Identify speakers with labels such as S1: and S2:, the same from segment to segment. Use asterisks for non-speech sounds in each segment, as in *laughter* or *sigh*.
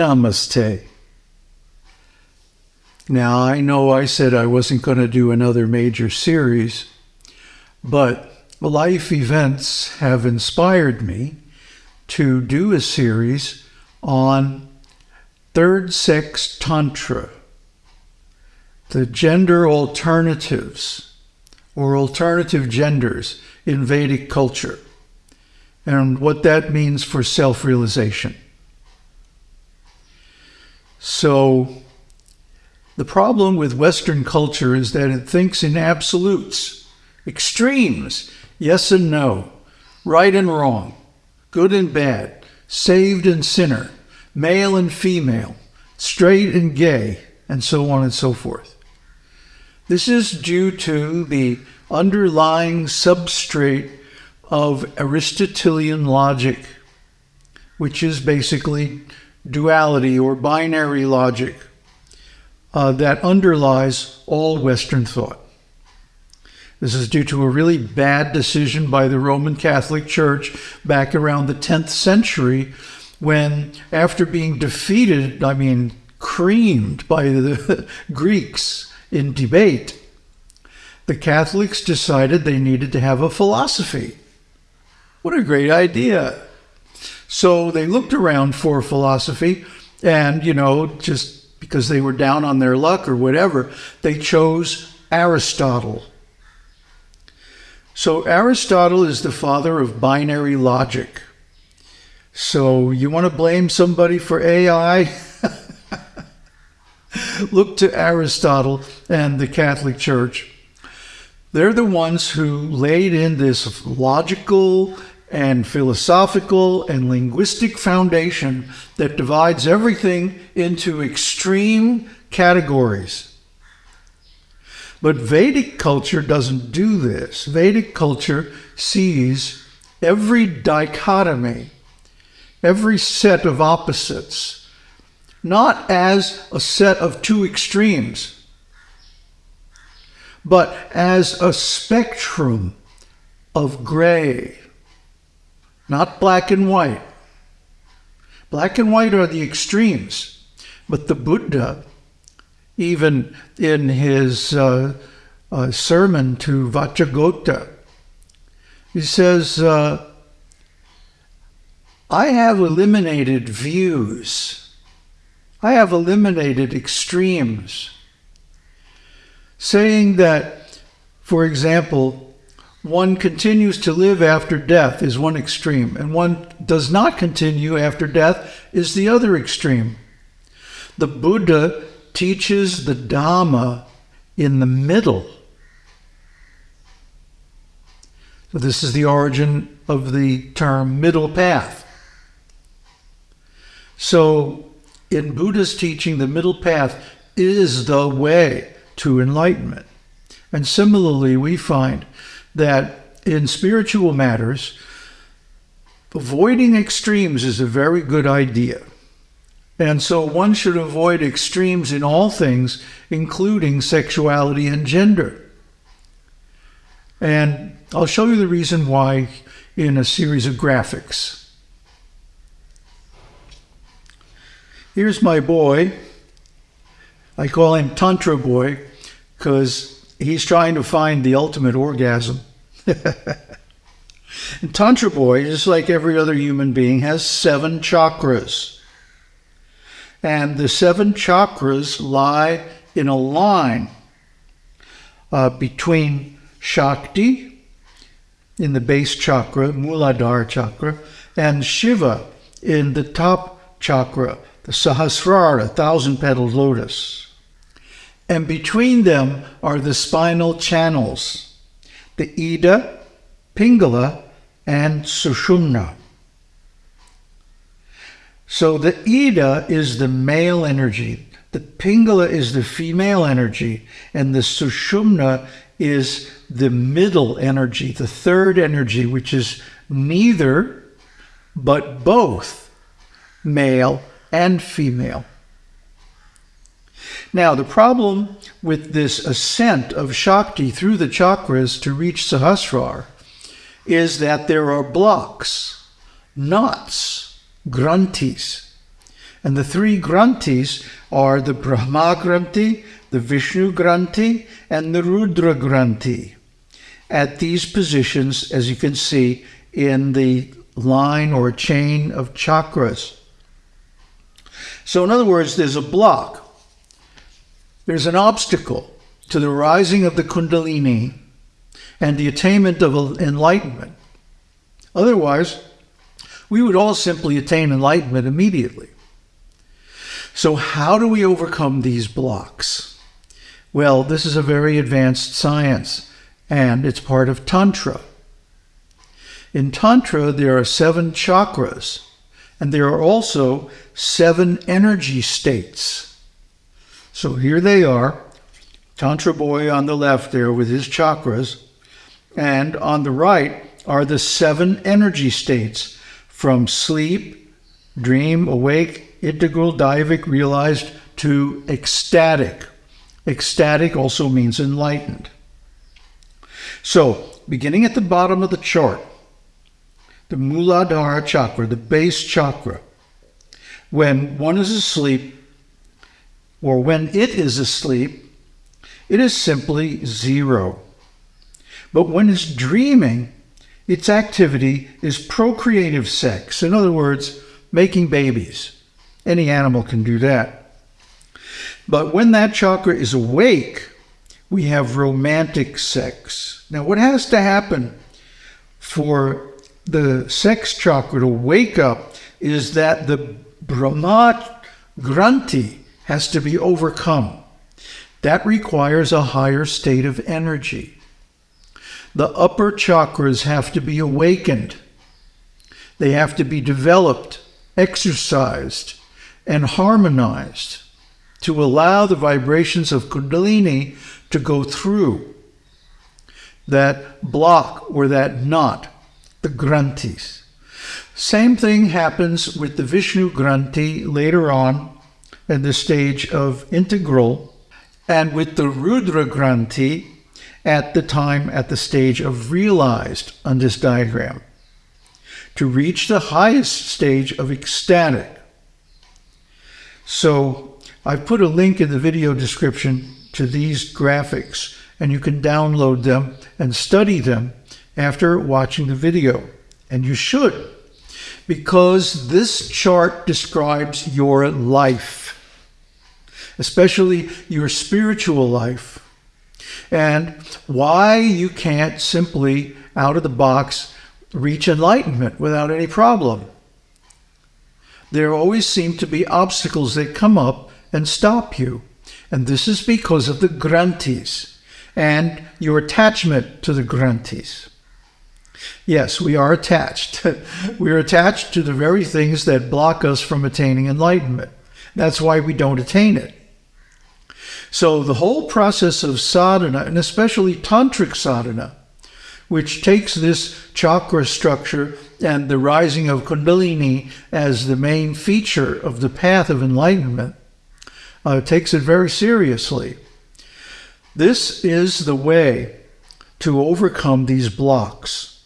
S1: Namaste. Now, I know I said I wasn't going to do another major series, but life events have inspired me to do a series on third sex Tantra, the gender alternatives or alternative genders in Vedic culture, and what that means for self realization. So, the problem with Western culture is that it thinks in absolutes, extremes, yes and no, right and wrong, good and bad, saved and sinner, male and female, straight and gay, and so on and so forth. This is due to the underlying substrate of Aristotelian logic, which is basically duality or binary logic uh, that underlies all Western thought. This is due to a really bad decision by the Roman Catholic Church back around the 10th century when, after being defeated, I mean, creamed by the *laughs* Greeks in debate, the Catholics decided they needed to have a philosophy. What a great idea! So they looked around for philosophy and, you know, just because they were down on their luck or whatever, they chose Aristotle. So Aristotle is the father of binary logic. So you want to blame somebody for AI? *laughs* Look to Aristotle and the Catholic Church. They're the ones who laid in this logical and philosophical and linguistic foundation that divides everything into extreme categories. But Vedic culture doesn't do this. Vedic culture sees every dichotomy, every set of opposites, not as a set of two extremes, but as a spectrum of gray, not black and white. Black and white are the extremes, but the Buddha, even in his uh, uh, sermon to Vacchagotta, he says, uh, I have eliminated views. I have eliminated extremes. Saying that, for example, one continues to live after death is one extreme, and one does not continue after death is the other extreme. The Buddha teaches the Dhamma in the middle. So, this is the origin of the term middle path. So, in Buddha's teaching, the middle path is the way to enlightenment. And similarly, we find that in spiritual matters, avoiding extremes is a very good idea. And so one should avoid extremes in all things, including sexuality and gender. And I'll show you the reason why in a series of graphics. Here's my boy. I call him Tantra Boy because he's trying to find the ultimate orgasm. *laughs* and Tantra Boy, just like every other human being, has seven chakras. And the seven chakras lie in a line uh, between Shakti in the base chakra, Muladhara chakra, and Shiva in the top chakra, the Sahasrara, thousand petaled lotus and between them are the spinal channels, the Ida, Pingala, and Sushumna. So the Ida is the male energy, the Pingala is the female energy, and the Sushumna is the middle energy, the third energy, which is neither but both male and female. Now, the problem with this ascent of Shakti through the chakras to reach Sahasrar is that there are blocks, knots, granthis. And the three Granthis are the Brahma Granthi, the Vishnu Granthi, and the Rudra Granthi. At these positions, as you can see in the line or chain of chakras. So, in other words, there's a block, there's an obstacle to the rising of the Kundalini and the attainment of enlightenment. Otherwise, we would all simply attain enlightenment immediately. So, how do we overcome these blocks? Well, this is a very advanced science, and it's part of Tantra. In Tantra, there are seven chakras, and there are also seven energy states. So here they are Tantra Boy on the left there with his chakras, and on the right are the seven energy states from sleep, dream, awake, integral, daivic, realized to ecstatic. Ecstatic also means enlightened. So, beginning at the bottom of the chart, the Muladhara chakra, the base chakra, when one is asleep, or when it is asleep, it is simply zero. But when it's dreaming, its activity is procreative sex. In other words, making babies. Any animal can do that. But when that chakra is awake, we have romantic sex. Now, what has to happen for the sex chakra to wake up is that the Brahma Granthi has to be overcome. That requires a higher state of energy. The upper chakras have to be awakened. They have to be developed, exercised, and harmonized to allow the vibrations of Kundalini to go through that block or that knot, the Granthis. Same thing happens with the Vishnu Granthi later on in the stage of integral and with the Rudra Granthi at the time at the stage of realized on this diagram to reach the highest stage of ecstatic. So I've put a link in the video description to these graphics and you can download them and study them after watching the video. And you should, because this chart describes your life, especially your spiritual life, and why you can't simply, out of the box, reach enlightenment without any problem. There always seem to be obstacles that come up and stop you. And this is because of the granthis and your attachment to the granthis. Yes, we are attached. *laughs* we are attached to the very things that block us from attaining enlightenment. That's why we don't attain it. So the whole process of sadhana, and especially tantric sadhana, which takes this chakra structure and the rising of kundalini as the main feature of the path of enlightenment, uh, takes it very seriously. This is the way to overcome these blocks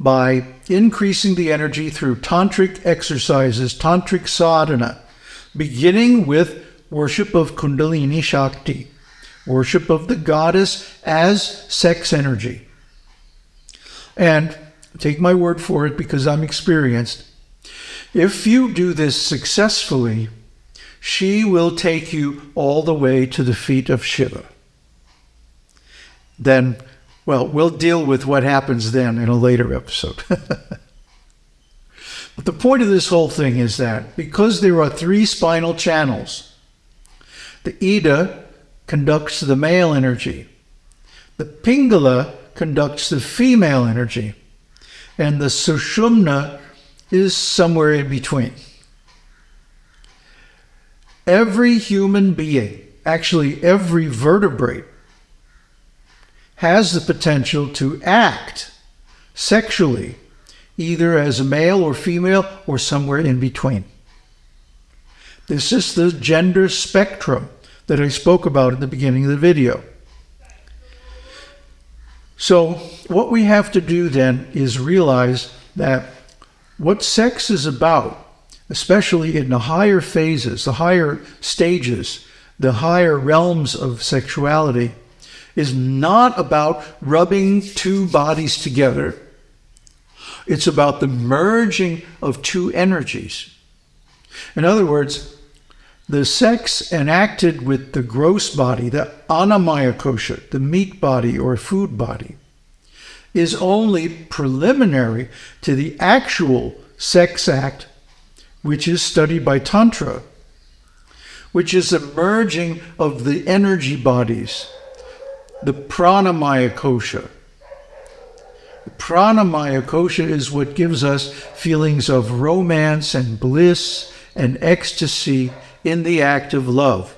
S1: by increasing the energy through tantric exercises, tantric sadhana, beginning with worship of Kundalini Shakti, worship of the goddess as sex energy. And take my word for it because I'm experienced. If you do this successfully, she will take you all the way to the feet of Shiva. Then, well, we'll deal with what happens then in a later episode. *laughs* but the point of this whole thing is that because there are three spinal channels, the Ida conducts the male energy. The Pingala conducts the female energy. And the Sushumna is somewhere in between. Every human being, actually every vertebrate, has the potential to act sexually, either as a male or female or somewhere in between. This is the gender spectrum that I spoke about at the beginning of the video. So what we have to do then is realize that what sex is about, especially in the higher phases, the higher stages, the higher realms of sexuality, is not about rubbing two bodies together. It's about the merging of two energies. In other words, the sex enacted with the gross body, the annamaya kosha, the meat body or food body, is only preliminary to the actual sex act, which is studied by Tantra, which is a merging of the energy bodies, the pranamaya kosha. The pranamaya kosha is what gives us feelings of romance and bliss and ecstasy in the act of love.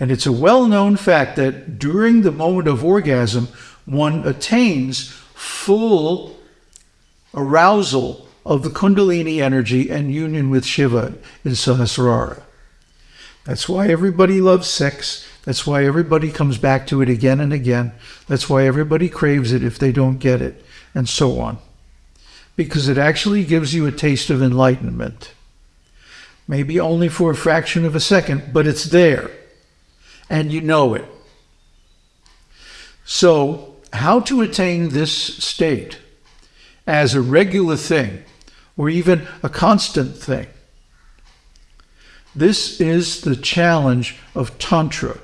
S1: And it's a well known fact that during the moment of orgasm, one attains full arousal of the Kundalini energy and union with Shiva in Sahasrara. That's why everybody loves sex. That's why everybody comes back to it again and again. That's why everybody craves it if they don't get it, and so on. Because it actually gives you a taste of enlightenment maybe only for a fraction of a second, but it's there and you know it. So, how to attain this state as a regular thing or even a constant thing? This is the challenge of Tantra.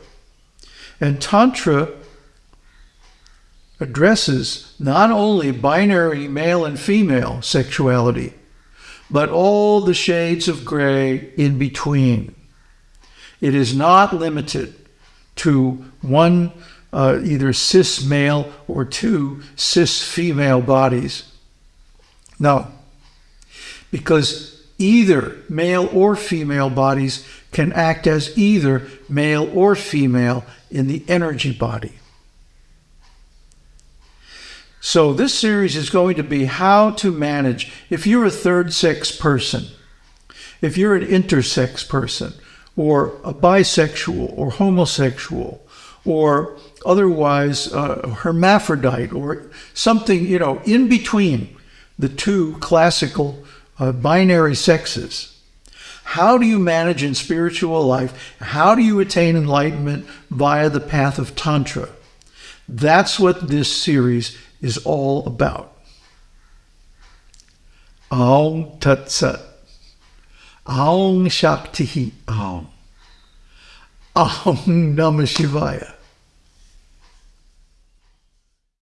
S1: And Tantra addresses not only binary male and female sexuality, but all the shades of gray in between. It is not limited to one uh, either cis male or two cis female bodies. No, because either male or female bodies can act as either male or female in the energy body. So this series is going to be how to manage if you're a third sex person, if you're an intersex person, or a bisexual or homosexual, or otherwise uh, hermaphrodite, or something, you know, in between the two classical uh, binary sexes. How do you manage in spiritual life? How do you attain enlightenment via the path of Tantra? That's what this series is all about. Aum Tat Sat. Aum Shakti Aum. Aum Namah Shivaya.